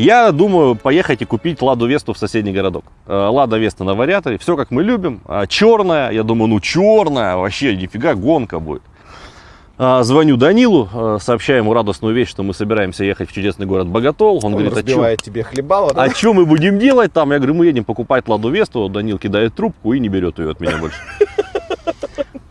Я думаю поехать и купить Ладу Весту в соседний городок. Э, Лада Веста на вариаторе, все как мы любим. А черная, я думаю, ну черная, вообще нифига гонка будет. А, звоню Данилу, э, сообщаю ему радостную вещь, что мы собираемся ехать в чудесный город Боготол. Он, Он говорит, а чё? тебе хлебало, да? А что мы будем делать там? Я говорю, мы едем покупать Ладу Весту. Данил кидает трубку и не берет ее от меня больше.